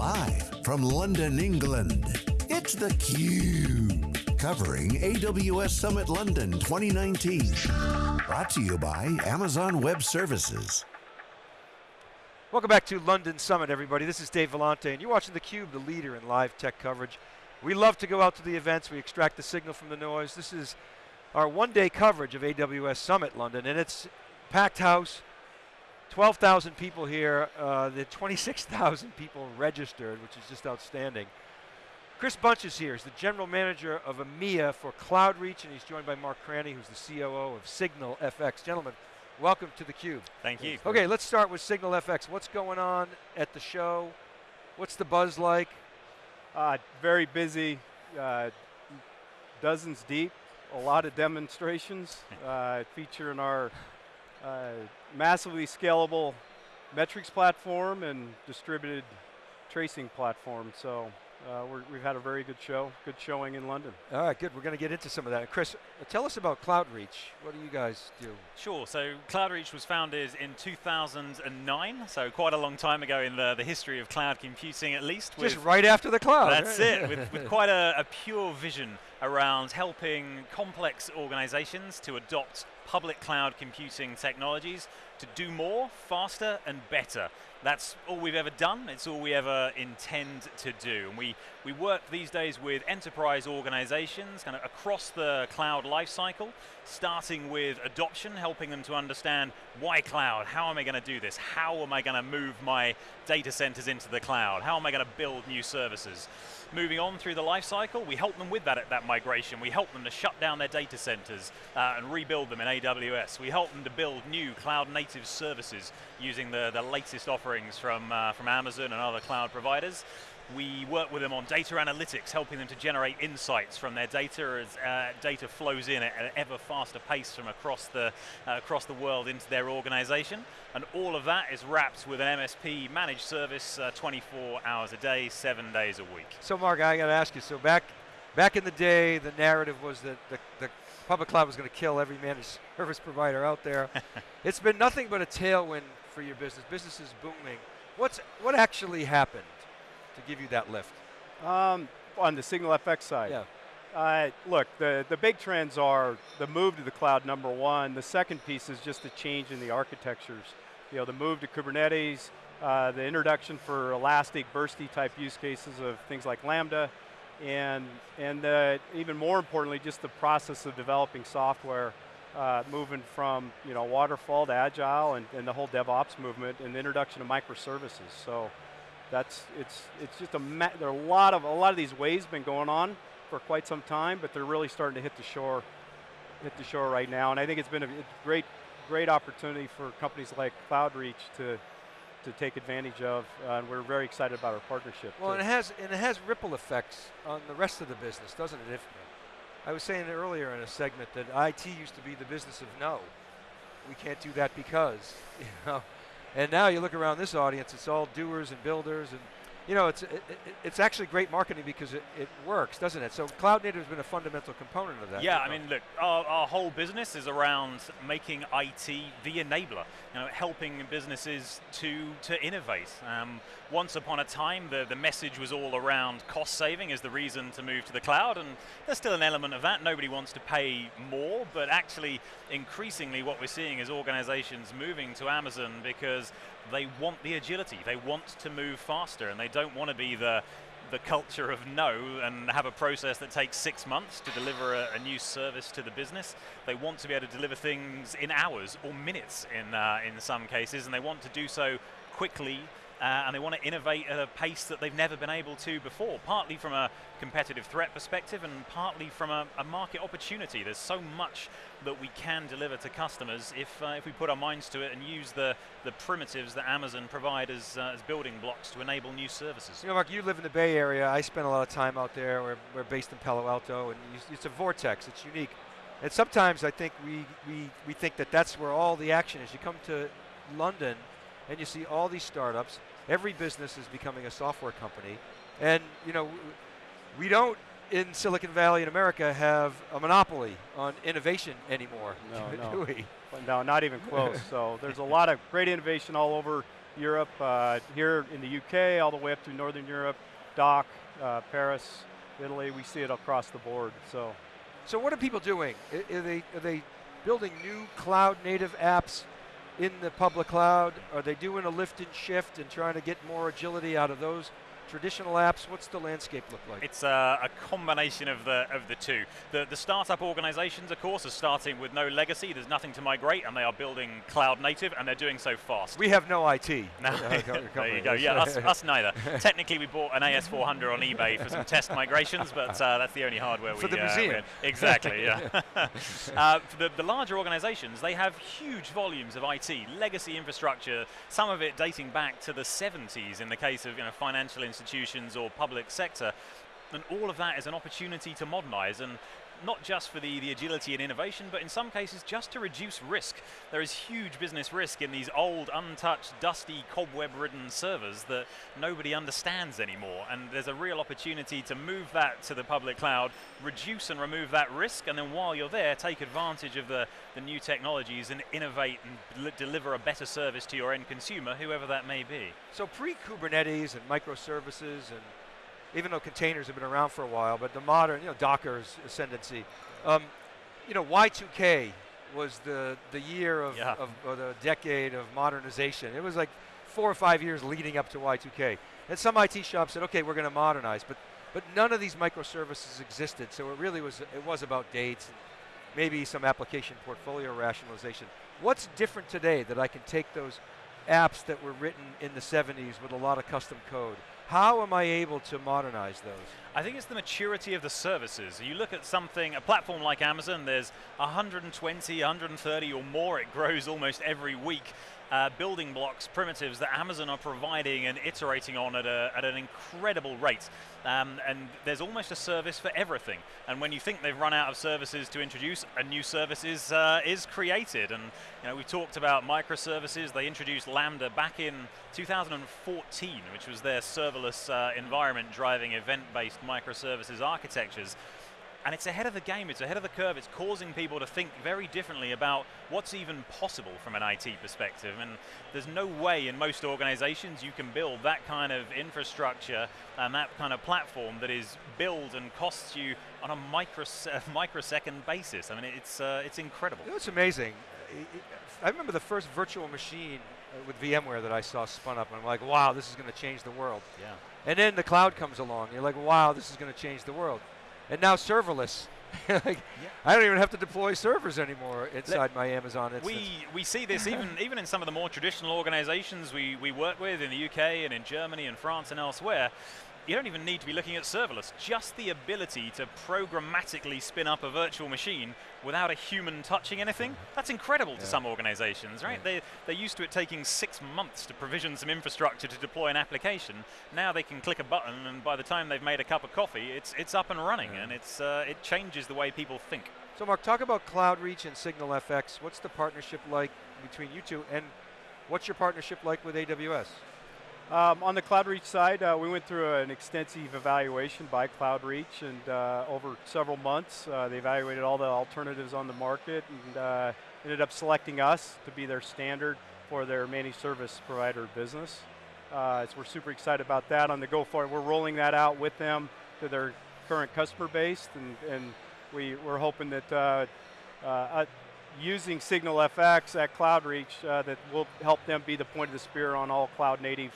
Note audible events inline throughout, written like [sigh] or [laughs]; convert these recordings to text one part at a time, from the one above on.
Live from London, England, it's theCUBE. Covering AWS Summit London 2019. Brought to you by Amazon Web Services. Welcome back to London Summit, everybody. This is Dave Vellante, and you're watching theCUBE, the leader in live tech coverage. We love to go out to the events, we extract the signal from the noise. This is our one day coverage of AWS Summit London, and it's packed house, 12,000 people here, uh, the 26,000 people registered, which is just outstanding. Chris Bunch is here, he's the general manager of EMEA for CloudReach, and he's joined by Mark Cranney, who's the COO of Signal FX. Gentlemen, welcome to theCUBE. Thank you. Okay, let's start with Signal FX. What's going on at the show? What's the buzz like? Uh, very busy, uh, dozens deep, a lot of demonstrations [laughs] uh, featuring our uh, massively scalable metrics platform and distributed tracing platform. So uh, we have had a very good show, good showing in London. All right, good. We're going to get into some of that. Chris, tell us about CloudReach. What do you guys do? Sure. So CloudReach was founded in 2009, so quite a long time ago in the, the history of cloud computing, at least. Just right after the cloud. That's it. With, with [laughs] quite a, a pure vision around helping complex organizations to adopt public cloud computing technologies to do more, faster, and better. That's all we've ever done. It's all we ever intend to do. And we, we work these days with enterprise organizations kind of across the cloud lifecycle, starting with adoption, helping them to understand why cloud, how am I going to do this, how am I going to move my data centers into the cloud, how am I going to build new services moving on through the life cycle, we help them with that, at that migration. We help them to shut down their data centers uh, and rebuild them in AWS. We help them to build new cloud native services using the, the latest offerings from, uh, from Amazon and other cloud providers. We work with them on data analytics, helping them to generate insights from their data as uh, data flows in at an ever faster pace from across the, uh, across the world into their organization. And all of that is wrapped with an MSP managed service uh, 24 hours a day, seven days a week. So Mark, I got to ask you, so back, back in the day, the narrative was that the, the public cloud was going to kill every managed [laughs] service provider out there. [laughs] it's been nothing but a tailwind for your business. Business is booming. What's, what actually happened? To give you that lift? Um, on the Signal FX side? Yeah. Uh, look, the, the big trends are the move to the cloud, number one. The second piece is just the change in the architectures. You know, the move to Kubernetes, uh, the introduction for elastic, bursty type use cases of things like Lambda, and, and uh, even more importantly, just the process of developing software, uh, moving from you know, waterfall to agile and, and the whole DevOps movement and the introduction of microservices. So that's it's it's just a there are a lot of a lot of these waves been going on for quite some time, but they're really starting to hit the shore, hit the shore right now. And I think it's been a great great opportunity for companies like CloudReach to to take advantage of, uh, and we're very excited about our partnership. Well, and it has and it has ripple effects on the rest of the business, doesn't it? If I was saying earlier in a segment that IT used to be the business of no, we can't do that because [laughs] you know and now you look around this audience, it's all doers and builders and you know, it's, it, it's actually great marketing because it, it works, doesn't it? So cloud native has been a fundamental component of that. Yeah, I mean, look, our, our whole business is around making IT the enabler, you know, helping businesses to, to innovate. Um, once upon a time, the, the message was all around cost saving as the reason to move to the cloud, and there's still an element of that. Nobody wants to pay more, but actually, increasingly what we're seeing is organizations moving to Amazon because they want the agility, they want to move faster, and they don't want to be the the culture of no and have a process that takes six months to deliver a, a, new service to the business. They want to be able to deliver things in hours or minutes in, uh, in some cases, and they want to do so quickly uh, and they want to innovate at a pace that they've never been able to before, partly from a competitive threat perspective and partly from a, a market opportunity. There's so much that we can deliver to customers if, uh, if we put our minds to it and use the, the primitives that Amazon provide as, uh, as building blocks to enable new services. You know, Mark, you live in the Bay Area. I spend a lot of time out there. We're, we're based in Palo Alto, and it's a vortex. It's unique. And sometimes I think we, we, we think that that's where all the action is. You come to London, and you see all these startups, Every business is becoming a software company. And you know, we don't in Silicon Valley in America have a monopoly on innovation anymore, no, [laughs] do no. we? No, not even close. [laughs] so there's a lot of great innovation all over Europe, uh, here in the UK, all the way up through Northern Europe, DACH, uh, Paris, Italy. We see it across the board. So, so what are people doing? Are they are they building new cloud native apps in the public cloud? Are they doing a lift and shift and trying to get more agility out of those traditional apps? What's the landscape look like? It's uh, a combination of the of the two. The the startup organizations, of course, are starting with no legacy. There's nothing to migrate, and they are building cloud native, and they're doing so fast. we have no IT. [laughs] No, Uh, there you go. Yeah, us, us neither. [laughs] Technically, we bought an AS400 on eBay for some test migrations, but uh, that's the only hardware For we the uh, museum. Exactly. Yeah. [laughs] uh, for the, the larger organisations, they have huge volumes of IT, legacy infrastructure. Some of it dating back to the 70s, in the case of you know financial institutions or public sector. And all of that is an opportunity to modernise and not just for the, the agility and innovation, but in some cases just to reduce risk. There is huge business risk in these old, untouched, dusty, cobweb-ridden servers that nobody understands anymore. And there's a real opportunity to move that to the public cloud, reduce and remove that risk, and then while you're there, take advantage of the, the new technologies and innovate and deliver a better service to your end consumer, whoever that may be. So pre-Kubernetes and microservices and even though containers have been around for a while, but the modern, you know, Docker's ascendancy. Um, you know, Y2K was the, the year of, Yeah. of or the decade of modernization. It was like four or five years leading up to Y2K. And some IT shops said, okay, we're going to modernize, but but none of these microservices existed. So it really was it was about dates and maybe some application portfolio rationalization. What's different today that I can take those apps that were written in the 70s with a lot of custom code? How am I able to modernize those? I think it's the maturity of the services. You look at something, a platform like Amazon, there's 120, 130 or more, it grows almost every week. Uh, building blocks, primitives that Amazon are providing and iterating on at, a, at an incredible rate. Um, and there's almost a service for everything. And when you think they've run out of services to introduce, a new service is, uh, is created. And you know, we talked about microservices. They introduced Lambda back in 2014, which was their serverless uh, environment driving event-based microservices architectures. And it's ahead of the game, it's ahead of the curve, it's causing people to think very differently about what's even possible from an IT perspective. And there's no way in most organizations you can build that kind of infrastructure and that kind of platform that is built and costs you on a micros- [laughs] microsecond basis. I mean, it's, uh, it's incredible. You know, it's amazing. I- remember the first virtual machine uh, with VMware that I saw spun up, and I'm like, wow, this is going to change the world. Yeah. And then the cloud comes along, and you're like, wow, this is going to change the world. And now serverless. [laughs] like, I don't even have to deploy servers anymore inside my Amazon instance. We, we see this even, [laughs] even in some of the more traditional organizations we, we work with in the UK and in Germany and France and elsewhere. You don't even need to be looking at serverless. Just the ability to programmatically spin up a virtual machine without a human touching anything, that's incredible to some organizations, right? They, they're used to it taking six months to provision some infrastructure to deploy an application. Now they can click a button and by the time they've made a cup of coffee, it's, it's up and running and it's, uh, it changes the way people think. So, Mark, talk about CloudReach and Signal FX. What's the partnership like between you two, and what's your partnership like with AWS? Um, on the CloudReach side, uh, we went through an extensive evaluation by CloudReach, and uh, over several months, uh, they evaluated all the alternatives on the market and uh, ended up selecting us to be their standard for their managed service provider business. Uh, so we're super excited about that. On the go forward, we're rolling that out with them to their current customer base, and, and we, we're hoping that uh, using Signal FX at CloudReach that will help them be the point of the spear on all cloud native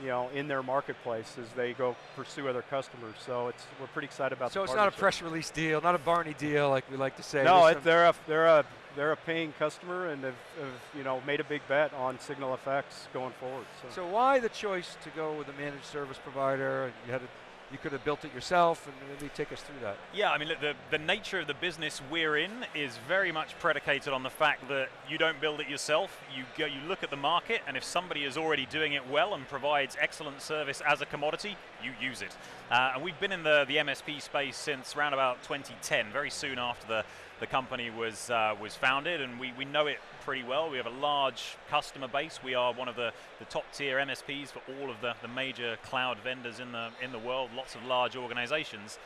you know, in their marketplace as they go pursue other customers. So it's we're pretty excited about. So it's not a press release deal, not a Barney deal like we like to say. No, it, they're a they're a they're a paying customer and have, have you know made a big bet on Signal FX going forward. So, So why the choice to go with a managed service provider? You had a, you could have built it yourself, and maybe take us through that. Yeah, I mean, look, the, the nature of the business we're in is very much predicated on the fact that you don't build it yourself. You go, you look at the market, and if somebody is already doing it well and provides excellent service as a commodity, you use it. Uh, and we've been in the, the MSP space since around about 2010, very soon after the, the company was uh, was founded, and we, we know it pretty well. We have a large customer base. We are one of the, the top tier MSPs for all of the, the major cloud vendors in the in the world. Lots of large organizations.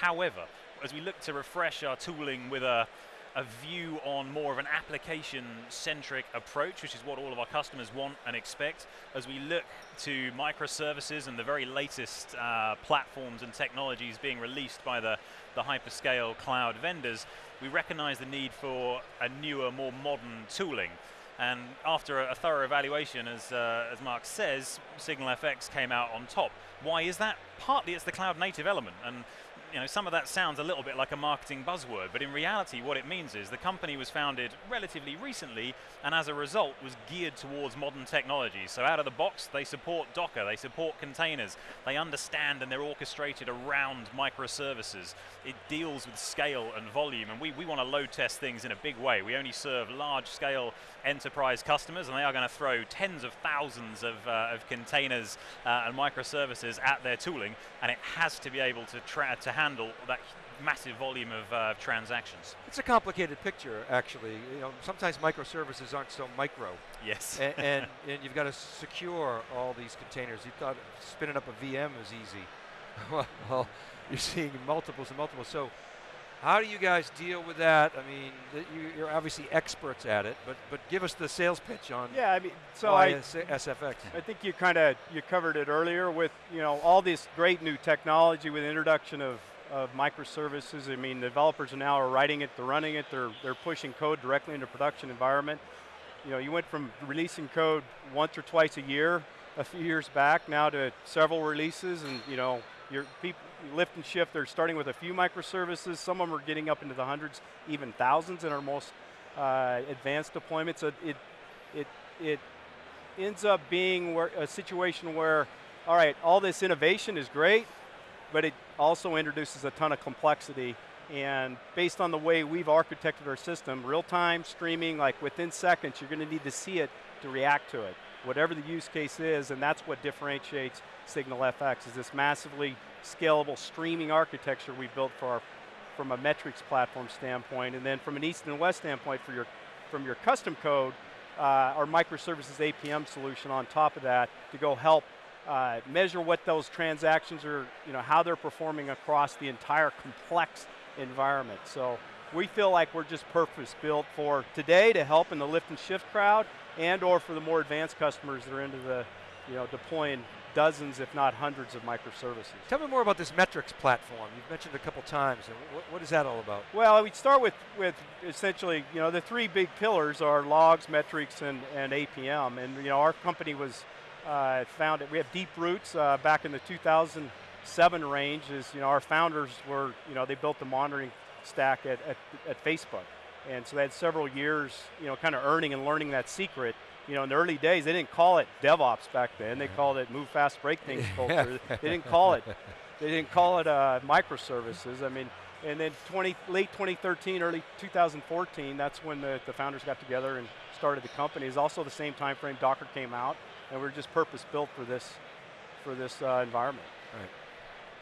However, as we look to refresh our tooling with a a view on more of an application-centric approach, which is what all of our customers want and expect. As we look to microservices and the very latest uh, platforms and technologies being released by the, the hyperscale cloud vendors, we recognize the need for a newer, more modern tooling. And after a, a thorough evaluation, as, uh, as Mark says, SignalFX came out on top. Why is that? Partly it's the cloud native element. And you know, some of that sounds a little bit like a marketing buzzword, but in reality what it means is the company was founded relatively recently and as a result was geared towards modern technology. So out of the box they support Docker, they support containers, they understand and they're orchestrated around microservices. It deals with scale and volume and we, we want to load test things in a big way. We only serve large scale enterprise customers and they are going to throw tens of thousands of, uh, of containers uh, and microservices at their tooling and it has to be able to, to handle that massive volume of uh, transactions. It's a complicated picture, actually. You know, sometimes microservices aren't so micro. Yes. and, [laughs] and, and, you've got to secure all these containers. You thought spinning up a VM is easy. [laughs] well, you're seeing multiples and multiples. So how do you guys deal with that? I mean, you're obviously experts at it, but but give us the sales pitch on. Yeah, I mean, so I SFX. I think you kind of you covered it earlier with you know all this great new technology with the introduction of of microservices. I mean, developers now are writing it, they're running it, they're they're pushing code directly into production environment. You know, you went from releasing code once or twice a year a few years back now to several releases, and you know, your people lift and shift, they're starting with a few microservices. Some of them are getting up into the hundreds, even thousands in our most uh, advanced deployments. So it, it, it ends up being where, a situation where, all right, all this innovation is great, but it also introduces a ton of complexity. And based on the way we've architected our system, real-time streaming, like within seconds, you're going to need to see it to react to it. Whatever the use case is, and that's what differentiates SignalFX, is this massively scalable streaming architecture we built for our, from a metrics platform standpoint, and then from an east and west standpoint for your, from your custom code, uh, our microservices APM solution on top of that to go help uh, measure what those transactions are, you know, how they're performing across the entire complex environment. So we feel like we're just purpose built for today to help in the lift and shift crowd and or for the more advanced customers that are into the, you know, deploying dozens, if not hundreds of microservices. Tell me more about this metrics platform. You've mentioned it a couple times. What, what is that all about? Well, we start with, with essentially, you know, the three big pillars are logs, metrics, and, and APM. And, you know, our company was uh, founded, we have deep roots uh, back in the 2007 range is, you know, our founders were, you know, they built the monitoring stack at, at, at Facebook. And so they had several years, you know, kind of earning and learning that secret you know, in the early days, they didn't call it DevOps back then. They called it move fast, break things [laughs] culture. they didn't call it, [laughs] they didn't call it uh, microservices. I mean, and then 20, late 2013, early 2014, that's when the, the founders got together and started the company. It's also the same time frame Docker came out, and we are just purpose built for this, for this uh, environment. Right.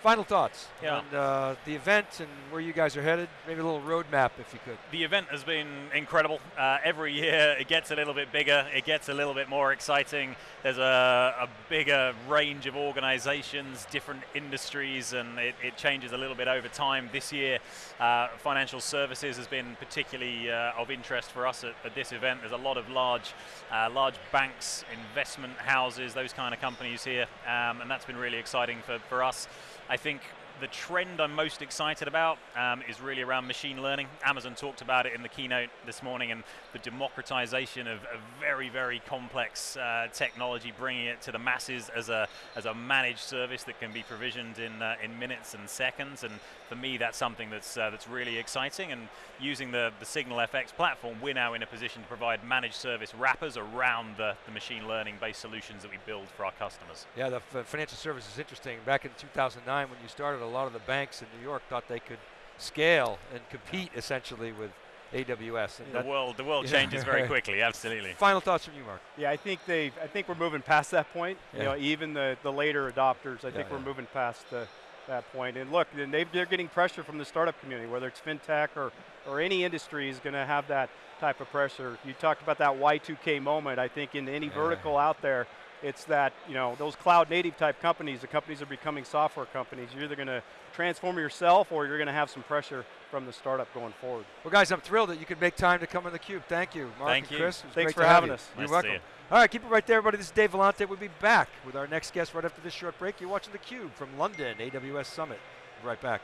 Final thoughts yeah. on uh, the event and where you guys are headed. Maybe a little roadmap, if you could. The event has been incredible. Uh, every year it gets a little bit bigger, it gets a little bit more exciting. There's a, a bigger range of organizations, different industries, and it, it, changes a little bit over time. This year, uh, financial services has been particularly uh, of interest for us at, at, this event. There's a lot of large, uh, large banks, investment houses, those kind of companies here, um, and that's been really exciting for, for us. I think the trend I'm most excited about um, is really around machine learning. Amazon talked about it in the keynote this morning and the democratization of, a very, very complex uh, technology, bringing it to the masses as a, as a managed service that can be provisioned in, uh, in minutes and seconds. And for me, that's something that's, uh, that's really exciting. And using the, the SignalFX platform, we're now in a position to provide managed service wrappers around the, the machine learning based solutions that we build for our customers. Yeah, the financial service is interesting. Back in 2009 when you started, a lot of the banks in New York thought they could scale and compete essentially with AWS. And the world, the world yeah. changes very [laughs] quickly. Absolutely. Final thoughts from you, Mark? Yeah, I think they, I think we're moving past that point. Yeah. You know, even the the later adopters, I think we're moving past the, that point. And look, and they they're getting pressure from the startup community, whether it's fintech or or any industry is going to have that type of pressure. You talked about that Y2K moment. I think in any vertical out there, It's that, you know, those cloud native type companies, the companies are becoming software companies. You're either going to transform yourself or you're going to have some pressure from the startup going forward. Well, guys, I'm thrilled that you could make time to come on the Cube. Thank you, Mark Thank and you. Chris. It was Thanks great for having you. us. You're welcome. you. All right, keep it right there, everybody. This is Dave Vellante. We'll be back with our next guest right after this short break. You're watching the Cube from London AWS Summit. Be right back.